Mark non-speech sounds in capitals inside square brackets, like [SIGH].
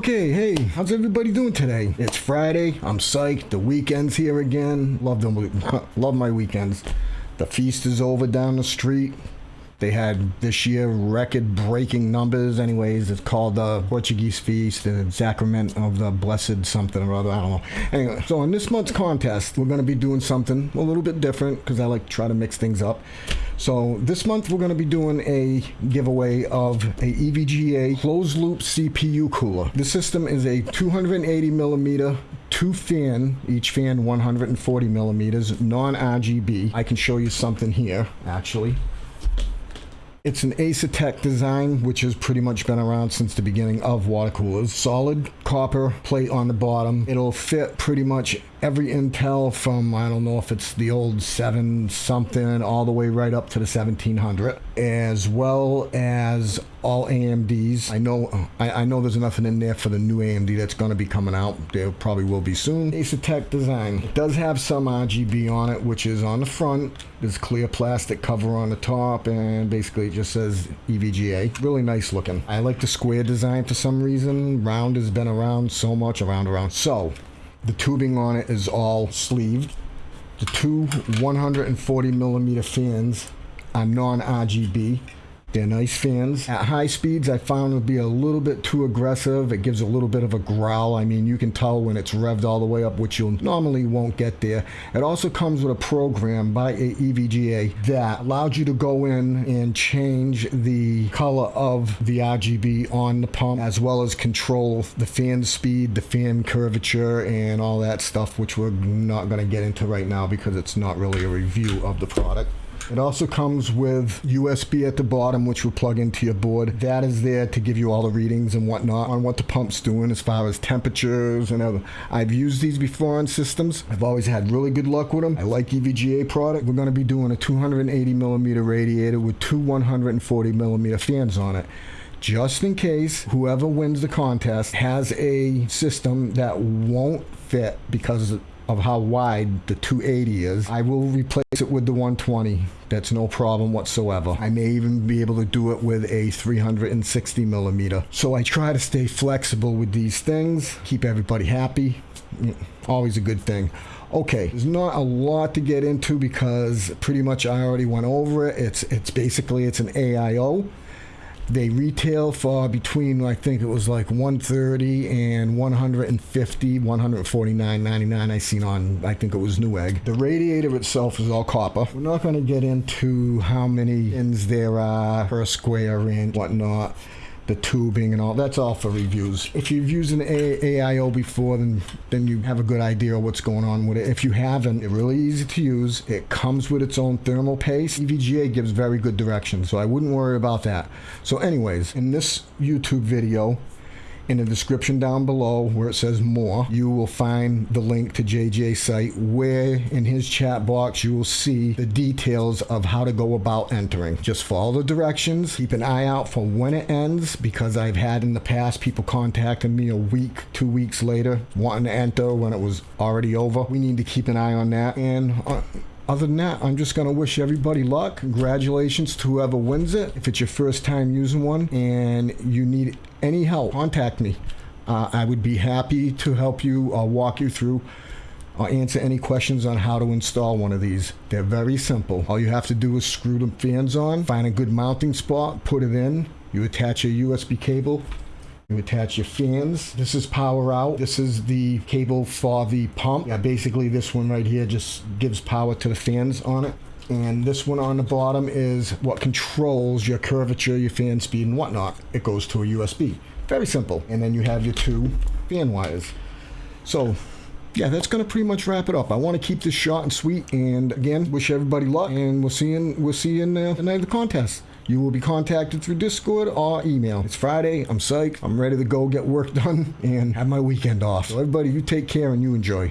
Okay, hey, how's everybody doing today? It's Friday. I'm psyched. The weekend's here again. Love them. [LAUGHS] Love my weekends. The feast is over down the street. They had this year record breaking numbers. Anyways, it's called the Portuguese Feast, the Sacrament of the Blessed something or other. I don't know. Anyway, so in this month's contest, we're going to be doing something a little bit different because I like to try to mix things up. So this month we're going to be doing a giveaway of a EVGA closed loop CPU cooler. The system is a 280 millimeter two fan, each fan 140 millimeters, non-RGB. I can show you something here, actually. It's an Asetek design, which has pretty much been around since the beginning of water coolers. Solid copper plate on the bottom. It'll fit pretty much every Intel from, I don't know if it's the old 7 something, all the way right up to the 1700, as well as all AMDs. I know I, I know there's nothing in there for the new AMD that's going to be coming out. There probably will be soon. Asetek design. It does have some RGB on it, which is on the front. There's clear plastic cover on the top, and basically it just says EVGA. Really nice looking. I like the square design for some reason. Round has been around so much, around, around. So, the tubing on it is all sleeved. The two 140 millimeter fans are non-RGB. They're nice fans. At high speeds, I found to be a little bit too aggressive. It gives a little bit of a growl. I mean, you can tell when it's revved all the way up, which you normally won't get there. It also comes with a program by EVGA that allows you to go in and change the color of the RGB on the pump, as well as control the fan speed, the fan curvature, and all that stuff, which we're not going to get into right now because it's not really a review of the product. It also comes with USB at the bottom, which will plug into your board. That is there to give you all the readings and whatnot on what the pump's doing as far as temperatures and other. I've used these before on systems. I've always had really good luck with them. I like EVGA product. We're going to be doing a 280 millimeter radiator with two 140 millimeter fans on it just in case whoever wins the contest has a system that won't fit because of how wide the 280 is. I will replace it with the 120. That's no problem whatsoever. I may even be able to do it with a 360 millimeter. So I try to stay flexible with these things, keep everybody happy. Mm, always a good thing. Okay, there's not a lot to get into because pretty much I already went over it. It's it's basically it's an AIO. They retail for between I think it was like 130 and 150, 149.99. I seen on I think it was Newegg. The radiator itself is all copper. We're not going to get into how many pins there are per square inch, whatnot the tubing and all. That's all for reviews. If you've used an a- AIO before, then then you have a good idea of what's going on with it. If you haven't, it's really easy to use. It comes with its own thermal paste. EVGA gives very good direction, so I wouldn't worry about that. So, anyways, in this YouTube video, in the description down below where it says more, you will find the link to JJ's site where in his chat box you will see the details of how to go about entering. Just follow the directions, keep an eye out for when it ends because I've had in the past people contacting me a week, two weeks later wanting to enter when it was already over. We need to keep an eye on that and uh, other than that, I'm just going to wish everybody luck. Congratulations to whoever wins it. If it's your first time using one and you need any help, contact me. Uh, I would be happy to help you or walk you through or answer any questions on how to install one of these. They're very simple. All you have to do is screw the fans on, find a good mounting spot, put it in, you attach a USB cable, you attach your fans. This is power out. This is the cable for the pump. Yeah, basically this one right here just gives power to the fans on it. And this one on the bottom is what controls your curvature, your fan speed, and whatnot. It goes to a USB. Very simple. And then you have your two fan wires. So yeah, that's going to pretty much wrap it up. I want to keep this short and sweet. And again, wish everybody luck. And we'll see you in, we'll see you in uh, the night of the contest. You will be contacted through Discord or email. It's Friday. I'm psyched. I'm ready to go get work [LAUGHS] done and have my weekend off. So everybody, you take care and you enjoy.